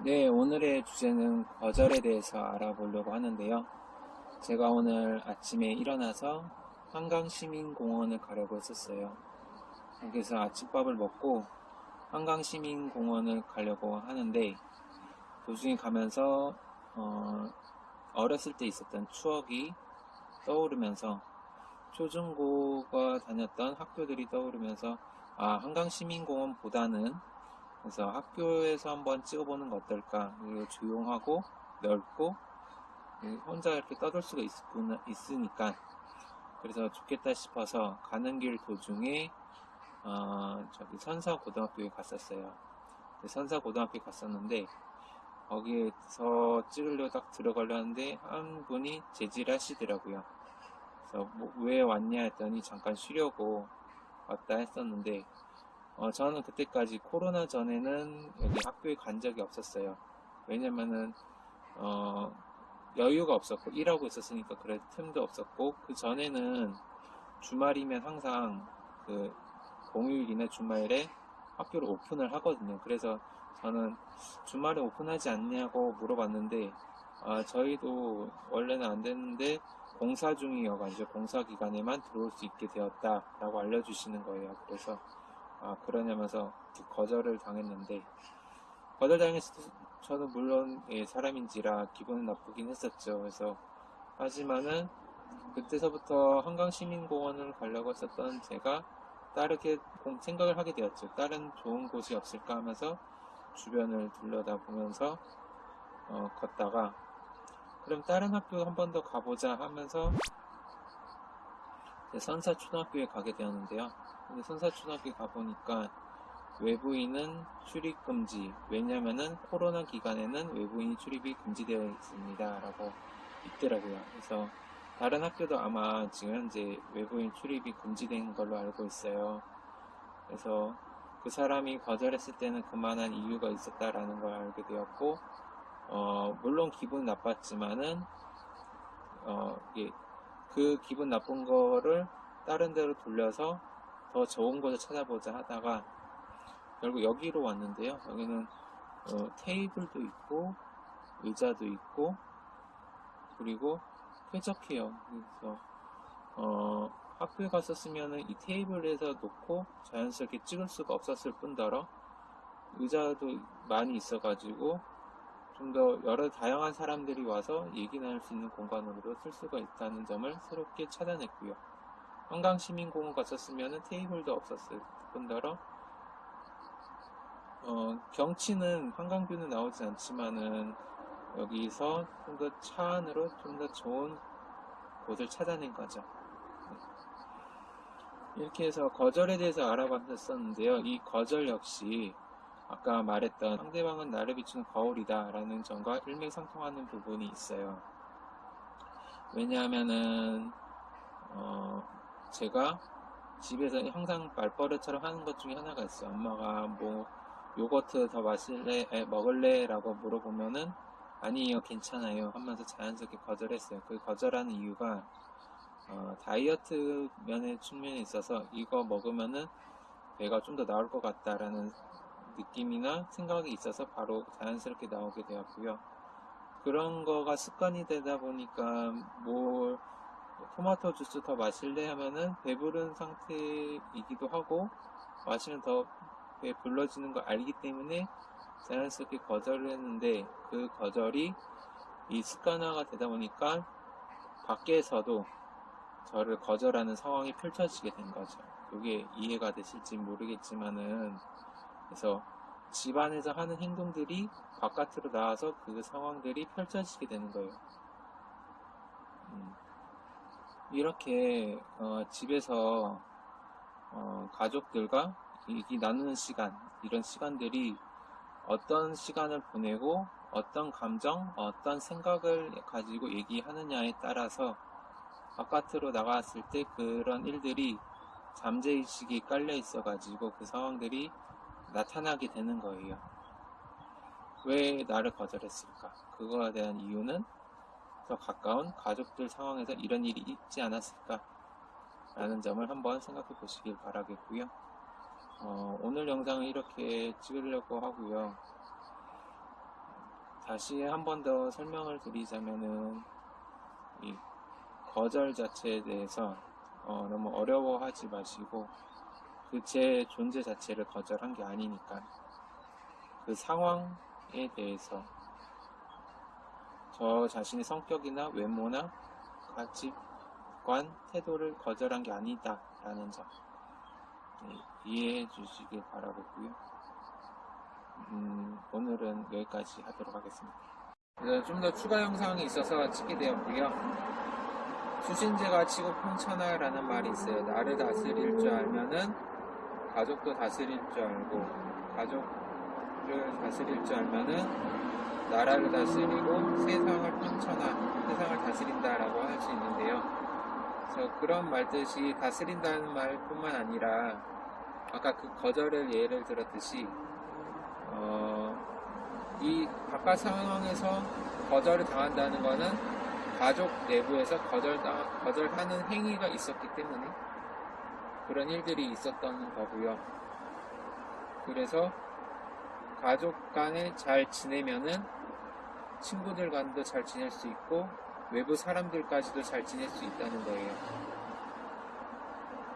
네, 오늘의 주제는 거절에 대해서 알아보려고 하는데요. 제가 오늘 아침에 일어나서 한강시민공원을 가려고 했었어요. 여기서 아침밥을 먹고 한강시민공원을 가려고 하는데 도중에 가면서 어, 어렸을 때 있었던 추억이 떠오르면서 초중고가 다녔던 학교들이 떠오르면서 아 한강시민공원보다는 그래서 학교에서 한번 찍어보는 거 어떨까? 그리고 조용하고 넓고 혼자 이렇게 떠들 수가 있구나, 있으니까 그래서 좋겠다 싶어서 가는 길 도중에 어, 저기 선사고등학교에 갔었어요. 선사고등학교에 갔었는데 거기에서 찍으려고 딱 들어가려는데 한 분이 제지하시더라고요. 그래서 뭐 왜 왔냐 했더니 잠깐 쉬려고 왔다 했었는데 어, 저는 그때까지 코로나 전에는 여기 학교에 간 적이 없었어요. 왜냐면은, 어, 여유가 없었고, 일하고 있었으니까 그럴 틈도 없었고, 그 전에는 주말이면 항상 그 공휴일이나 주말에 학교를 오픈을 하거든요. 그래서 저는 주말에 오픈하지 않냐고 물어봤는데, 아, 저희도 원래는 안 됐는데, 공사 중이어가지고 공사 기간에만 들어올 수 있게 되었다라고 알려주시는 거예요. 그래서 아 그러냐면서 거절을 당했는데 거절당했을 때 저는 물론 예, 사람인지라 기분은 나쁘긴 했었죠. 그래서 하지만은 그때서부터 한강시민공원을 가려고 했었던 제가 다르게 생각을 하게 되었죠. 다른 좋은 곳이 없을까 하면서 주변을 둘러다보면서 어, 걷다가 그럼 다른 학교 한 번 더 가보자 하면서 선사초등학교에 가게 되었는데요. 근데 선사초등학교 가보니까 외부인은 출입 금지. 왜냐면은 코로나 기간에는 외부인 출입이 금지되어 있습니다. 라고 있더라고요. 그래서 다른 학교도 아마 지금 현재 외부인 출입이 금지된 걸로 알고 있어요. 그래서 그 사람이 거절했을 때는 그만한 이유가 있었다라는 걸 알게 되었고, 어, 물론 기분 나빴지만은, 어, 그 기분 나쁜 거를 다른 데로 돌려서 더 좋은 곳을 찾아보자 하다가 결국 여기로 왔는데요. 여기는 어, 테이블도 있고 의자도 있고 그리고 쾌적해요. 그래서 어, 학교에 갔었으면 이 테이블에서 놓고 자연스럽게 찍을 수가 없었을 뿐더러 의자도 많이 있어가지고 좀 더 여러 다양한 사람들이 와서 얘기 나눌 수 있는 공간으로 쓸 수가 있다는 점을 새롭게 찾아냈고요. 한강시민공원 갔었으면 테이블도 없었을 뿐더러 어, 경치는 한강뷰는 나오지 않지만은 여기서 좀 더 차 안으로 좀 더 좋은 곳을 찾아낸 거죠. 네. 이렇게 해서 거절에 대해서 알아봤었는데요. 이 거절 역시 아까 말했던 상대방은 나를 비추는 거울이다 라는 점과 일맥상통하는 부분이 있어요. 왜냐하면은 어, 제가 집에서 항상 말버릇처럼 하는 것 중에 하나가 있어요. 엄마가 뭐 요거트 더 마실래, 에, 먹을래? 라고 물어보면은 아니에요, 괜찮아요 하면서 자연스럽게 거절했어요. 그 거절하는 이유가 어, 다이어트 면의 측면에 있어서 이거 먹으면은 배가 좀 더 나올 것 같다라는 느낌이나 생각이 있어서 바로 자연스럽게 나오게 되었고요. 그런 거가 습관이 되다 보니까 뭘 토마토 주스 더 마실래 하면은 배부른 상태이기도 하고 마시면 더 배 불러지는 걸 알기 때문에 자연스럽게 거절을 했는데 그 거절이 이 습관화가 되다 보니까 밖에서도 저를 거절하는 상황이 펼쳐지게 된 거죠. 이게 이해가 되실지 모르겠지만은 그래서 집안에서 하는 행동들이 바깥으로 나와서 그 상황들이 펼쳐지게 되는 거예요. 음. 이렇게 어, 집에서 어, 가족들과 얘기 나누는 시간 이런 시간들이 어떤 시간을 보내고 어떤 감정 어떤 생각을 가지고 얘기하느냐에 따라서 바깥으로 나갔을 때 그런 일들이 잠재의식이 깔려 있어 가지고 그 상황들이 나타나게 되는 거예요 왜 나를 거절했을까 그거에 대한 이유는 더 가까운 가족들 상황에서 이런 일이 있지 않았을까 라는 점을 한번 생각해 보시길 바라겠고요. 어, 오늘 영상을 이렇게 찍으려고 하고요. 다시 한 번 더 설명을 드리자면은 이 거절 자체에 대해서 어, 너무 어려워하지 마시고 그 제 존재 자체를 거절한 게 아니니까 그 상황에 대해서 저 자신의 성격이나 외모나 가치관, 태도를 거절한 게 아니다 라는 점 네, 이해해 주시길 바라고요. 음, 오늘은 여기까지 하도록 하겠습니다. 좀 더 추가 영상이 있어서 찍게 되었고요. 수신제가 치고 평천하라는 말이 있어요. 나를 다스릴 줄 알면은 가족도 다스릴 줄 알고 가족을 다스릴 줄 알면은 나라를 다스리고 세상을 평천하, 세상을 다스린다라고 할 수 있는데요. 그래서 그런 말뜻이 다스린다는 말뿐만 아니라 아까 그 거절을 예를 들었듯이 어, 이 바깥 상황에서 거절을 당한다는 것은 가족 내부에서 거절당, 거절하는 행위가 있었기 때문에 그런 일들이 있었던 거고요. 그래서 가족 간에 잘 지내면은 친구들 간도 잘 지낼 수 있고 외부 사람들까지도 잘 지낼 수 있다는 거예요.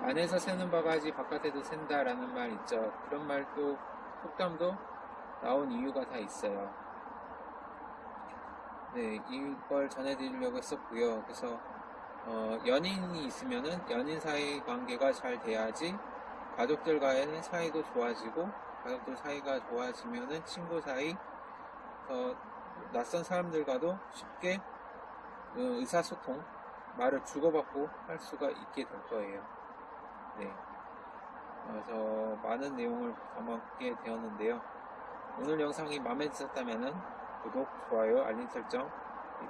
안에서 새는 바가지 바깥에도 샌다라는 말 있죠. 그런 말도 속담도 나온 이유가 다 있어요. 네, 이걸 전해드리려고 했었고요. 그래서 어, 연인이 있으면은 연인 사이 관계가 잘 돼야지 가족들과의 사이도 좋아지고 가족들 사이가 좋아지면은 친구 사이 어, 낯선 사람들과도 쉽게 어, 의사소통 말을 주고받고 할 수가 있게 될 거예요. 네. 그래서 많은 내용을 담았게 되었는데요. 오늘 영상이 마음에 드셨다면 구독, 좋아요, 알림 설정,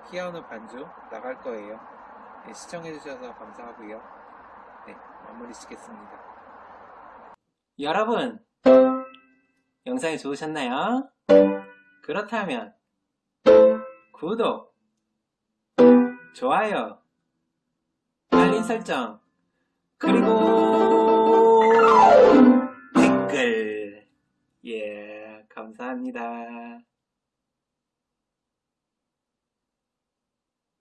피아노 반주 나갈 거예요. 네, 시청해주셔서 감사하고요. 네, 마무리 짓겠습니다. 여러분, 영상이 좋으셨나요? 그렇다면, 구독, 좋아요, 알림 설정, 그리고 댓글, 예, 감사합니다.